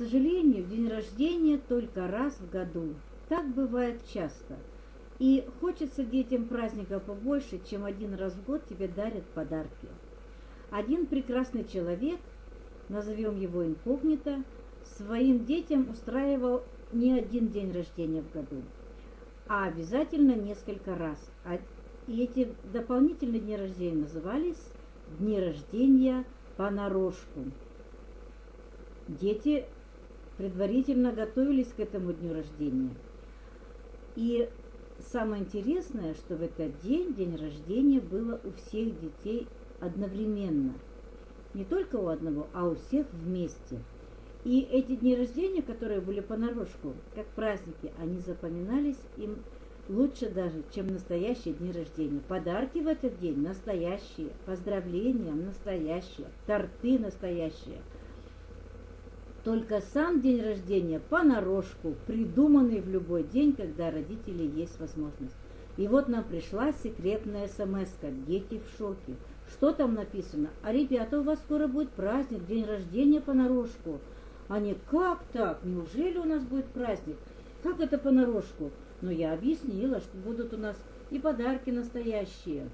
сожалению, день рождения только раз в году. Так бывает часто. И хочется детям праздника побольше, чем один раз в год тебе дарят подарки. Один прекрасный человек, назовем его инкогнито, своим детям устраивал не один день рождения в году, а обязательно несколько раз. А, и эти дополнительные дни рождения назывались дни рождения понарошку. Дети предварительно готовились к этому дню рождения. И самое интересное, что в этот день, день рождения, было у всех детей одновременно. Не только у одного, а у всех вместе. И эти дни рождения, которые были понарошку, как праздники, они запоминались им лучше даже, чем настоящие дни рождения. Подарки в этот день настоящие, поздравления настоящие, торты настоящие. Только сам день рождения понарошку, придуманный в любой день, когда родители есть возможность. И вот нам пришла секретная смс -ка. Дети в шоке. Что там написано? А ребята, у вас скоро будет праздник, день рождения понарошку. Они, как так? Неужели у нас будет праздник? Как это понарошку? Но я объяснила, что будут у нас и подарки настоящие,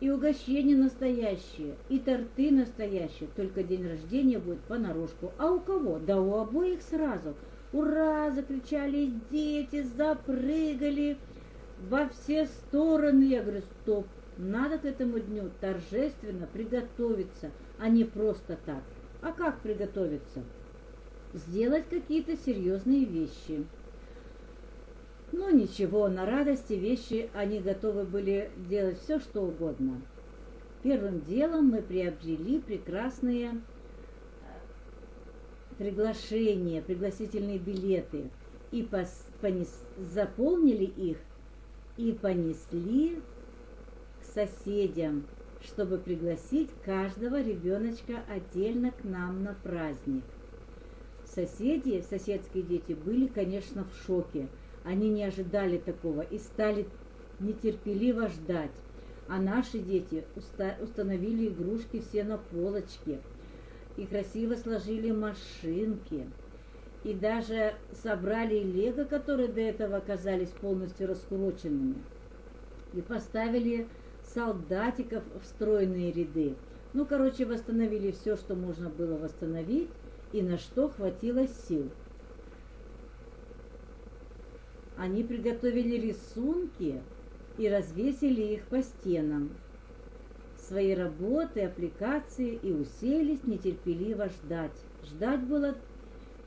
и угощения настоящие, и торты настоящие. Только день рождения будет понарошку. А у кого? Да у обоих сразу. Ура! Закричали дети, запрыгали во все стороны. Я говорю, стоп, надо к этому дню торжественно приготовиться, а не просто так. А как приготовиться? Сделать какие-то серьезные вещи. Ну ничего, на радости вещи они готовы были делать все, что угодно. Первым делом мы приобрели прекрасные э, приглашения, пригласительные билеты и пос, понес, заполнили их и понесли к соседям, чтобы пригласить каждого ребеночка отдельно к нам на праздник. Соседи, соседские дети были, конечно, в шоке – они не ожидали такого и стали нетерпеливо ждать. А наши дети установили игрушки все на полочке и красиво сложили машинки. И даже собрали лего, которые до этого оказались полностью раскуроченными. И поставили солдатиков в стройные ряды. Ну, короче, восстановили все, что можно было восстановить, и на что хватило сил. Они приготовили рисунки и развесили их по стенам. Свои работы, аппликации и уселись нетерпеливо ждать. Ждать было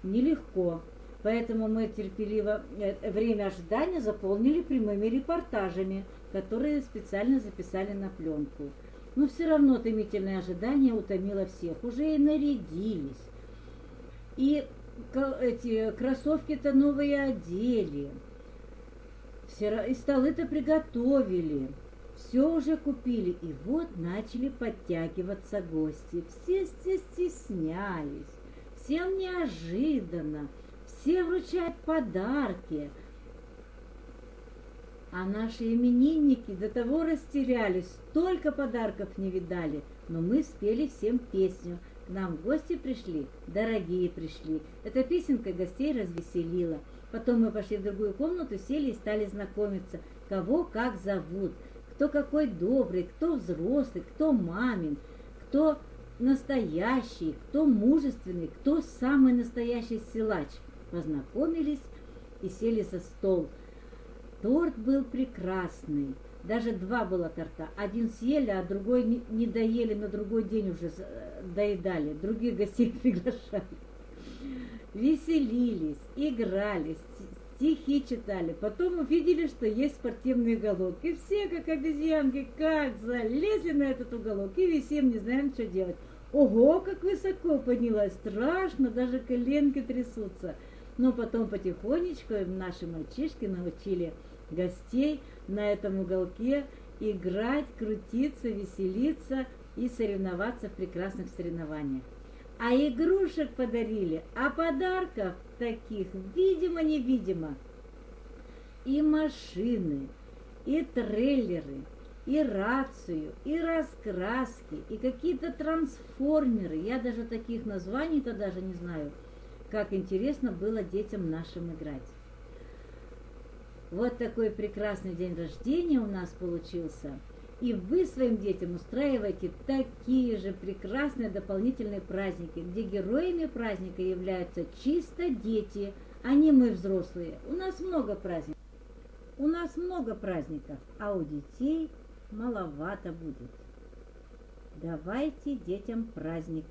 нелегко, поэтому мы терпеливо э, время ожидания заполнили прямыми репортажами, которые специально записали на пленку. Но все равно томительное ожидание утомило всех. Уже и нарядились. И эти кроссовки-то новые одели и столы-то приготовили, все уже купили, и вот начали подтягиваться гости. Все стеснялись, всем неожиданно, все вручают подарки. А наши именинники до того растерялись, столько подарков не видали, но мы спели всем песню. К нам гости пришли, дорогие пришли. Эта песенка гостей развеселила. Потом мы пошли в другую комнату, сели и стали знакомиться, кого как зовут, кто какой добрый, кто взрослый, кто мамин, кто настоящий, кто мужественный, кто самый настоящий силач. Познакомились и сели за стол. Торт был прекрасный. Даже два было торта. Один съели, а другой не доели, на другой день уже доедали. Других гостей приглашали веселились, играли, стихи читали. Потом увидели, что есть спортивный уголок. И все, как обезьянки, как залезли на этот уголок и висим, не знаем, что делать. Ого, как высоко поднялась, страшно, даже коленки трясутся. Но потом потихонечку наши мальчишки научили гостей на этом уголке играть, крутиться, веселиться и соревноваться в прекрасных соревнованиях а игрушек подарили, а подарков таких видимо-невидимо. И машины, и трейлеры, и рацию, и раскраски, и какие-то трансформеры. Я даже таких названий-то даже не знаю. как интересно было детям нашим играть. Вот такой прекрасный день рождения у нас получился. И вы своим детям устраиваете такие же прекрасные дополнительные праздники, где героями праздника являются чисто дети, а не мы взрослые. У нас много праздников. У нас много праздников, а у детей маловато будет. Давайте детям праздник